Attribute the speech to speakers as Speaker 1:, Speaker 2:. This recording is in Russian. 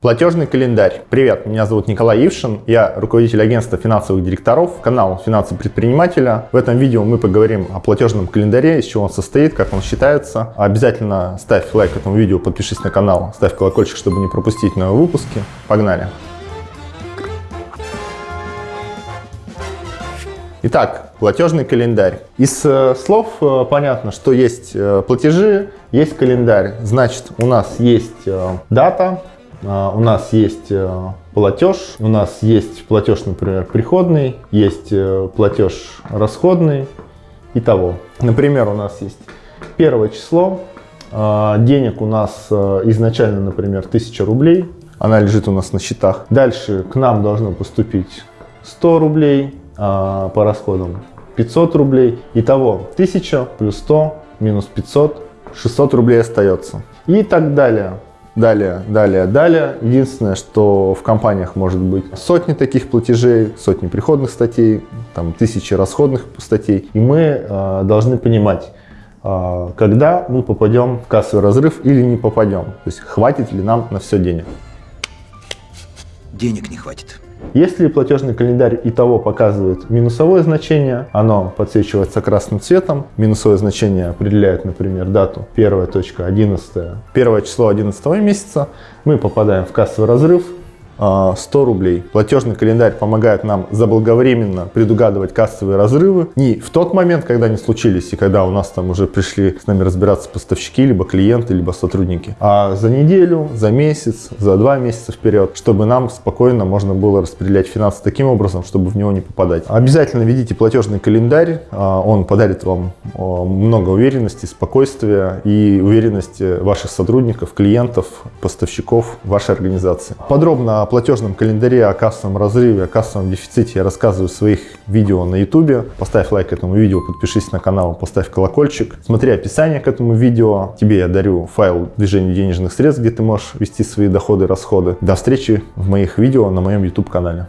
Speaker 1: Платежный календарь. Привет, меня зовут Николай Ившин, я руководитель агентства финансовых директоров, канал «Финансы предпринимателя». В этом видео мы поговорим о платежном календаре, из чего он состоит, как он считается. Обязательно ставь лайк этому видео, подпишись на канал, ставь колокольчик, чтобы не пропустить новые выпуски. Погнали! Итак, платежный календарь. Из э, слов э, понятно, что есть э, платежи, есть календарь. Значит, у нас есть дата, у нас есть э, платеж, у нас есть платеж, например, приходный, есть э, платеж расходный и того. Например, у нас есть первое число, а, денег у нас э, изначально, например, 1000 рублей, она лежит у нас на счетах. Дальше к нам должно поступить 100 рублей а, по расходам, 500 рублей. Итого 1000 плюс 100 минус 500, 600 рублей остается. И так далее. Далее, далее, далее. Единственное, что в компаниях может быть сотни таких платежей, сотни приходных статей, там тысячи расходных статей. И мы э, должны понимать, э, когда мы попадем в кассовый разрыв или не попадем. То есть хватит ли нам на все денег.
Speaker 2: Денег не хватит.
Speaker 1: Если платежный календарь и того показывает минусовое значение, оно подсвечивается красным цветом. Минусовое значение определяет, например, дату 1.11, первое число 11 месяца. Мы попадаем в кассовый разрыв, 100 рублей. Платежный календарь помогает нам заблаговременно предугадывать кассовые разрывы. Не в тот момент, когда они случились, и когда у нас там уже пришли с нами разбираться поставщики, либо клиенты, либо сотрудники, а за неделю, за месяц, за два месяца вперед, чтобы нам спокойно можно было распределять финансы таким образом, чтобы в него не попадать. Обязательно ведите платежный календарь, а, он подарит вам много уверенности, спокойствия и уверенности ваших сотрудников, клиентов, поставщиков вашей организации. Подробно платежном календаре, о кассовом разрыве, о кассовом дефиците я рассказываю в своих видео на YouTube. Поставь лайк этому видео, подпишись на канал, поставь колокольчик. Смотри описание к этому видео. Тебе я дарю файл движения денежных средств, где ты можешь вести свои доходы и расходы. До встречи в моих видео на моем YouTube канале.